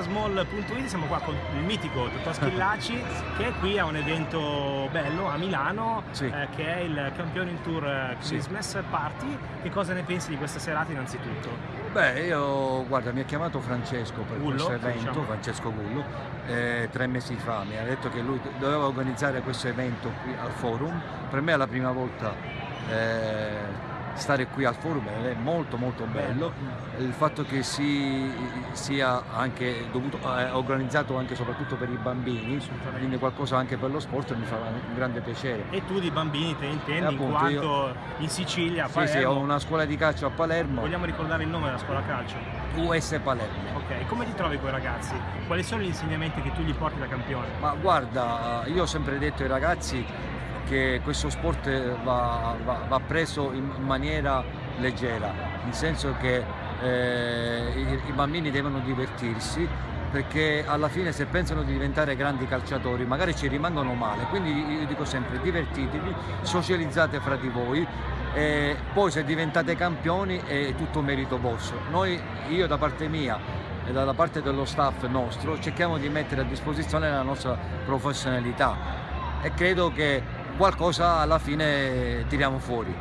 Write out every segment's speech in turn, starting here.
sportsmall.it, siamo qua con il mitico Totò Schillaci che è qui a un evento bello a Milano Sì. eh, che è il Campioning Tour eh, Sì. Christmas Party. Che cosa ne pensi di questa serata innanzitutto? Beh, io guarda, mi ha chiamato Francesco per Gullo, questo evento, diciamo. Francesco Gullo, eh, tre mesi fa, mi ha detto che lui doveva organizzare questo evento qui al forum. Per me è la prima volta eh, stare qui al forum è molto molto bello. Il fatto che si, sia anche dovuto, eh, organizzato anche soprattutto per i bambini, quindi qualcosa anche per lo sport mi fa un grande piacere. E tu di bambini te intendi Eh, in appunto, quanto in Sicilia, a Sì, sì, Palermo, ho una scuola di calcio a Palermo, vogliamo ricordare il nome della scuola calcio? US Palermo. Ok, come ti trovi con i ragazzi? Quali sono gli insegnamenti che tu gli porti da campione? Ma guarda, io ho sempre detto ai ragazzi che questo sport va, va- va preso in maniera leggera, nel senso che eh, i, i bambini devono divertirsi perché alla fine se pensano di diventare grandi calciatori magari ci rimangono male, quindi io dico sempre divertitevi, socializzate fra di voi e poi se diventate campioni è tutto merito vostro. Noi, io da parte mia e dalla parte dello staff nostro cerchiamo di mettere a disposizione la nostra professionalità e credo che qualcosa alla fine tiriamo fuori.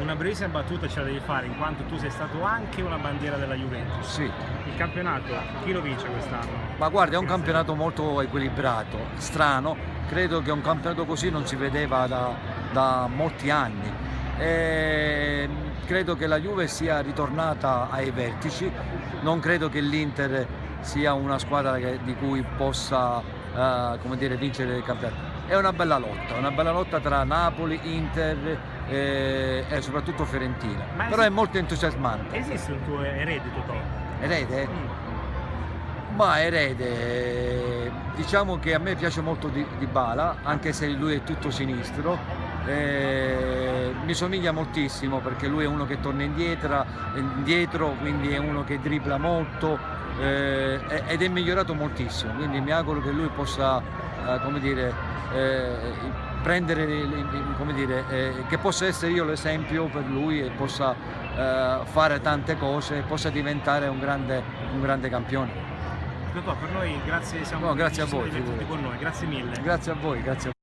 Una brevissima battuta ce la devi fare in quanto tu sei stato anche una bandiera della Juventus. Sì, Il campionato, chi lo vince quest'anno? ma guarda è un campionato molto equilibrato, strano, credo che un campionato così non si vedeva da, da molti anni. E credo che la Juve sia ritornata ai vertici, non credo che l'Inter sia una squadra di cui possa eh, come dire, vincere il campionato. È una bella lotta, una bella lotta tra Napoli, Inter eh, e soprattutto Fiorentina, Ma però esi- è molto entusiasmante. Esiste un tuo erede Totò? Erede? Mm. Ma erede, diciamo che a me piace molto di, di Bala, anche se lui è tutto sinistro. Eh, mi somiglia moltissimo perché lui è uno che torna indietro, indietro quindi è uno che dribbla molto eh, ed è migliorato moltissimo. Quindi mi auguro che lui possa, come dire, eh, prendere, come dire, eh, che possa essere io l'esempio per lui e possa eh, fare tante cose e possa diventare un grande, un grande campione. Per noi grazie, siamo No, grazie a voi, con noi, grazie mille. Grazie a voi, grazie a voi.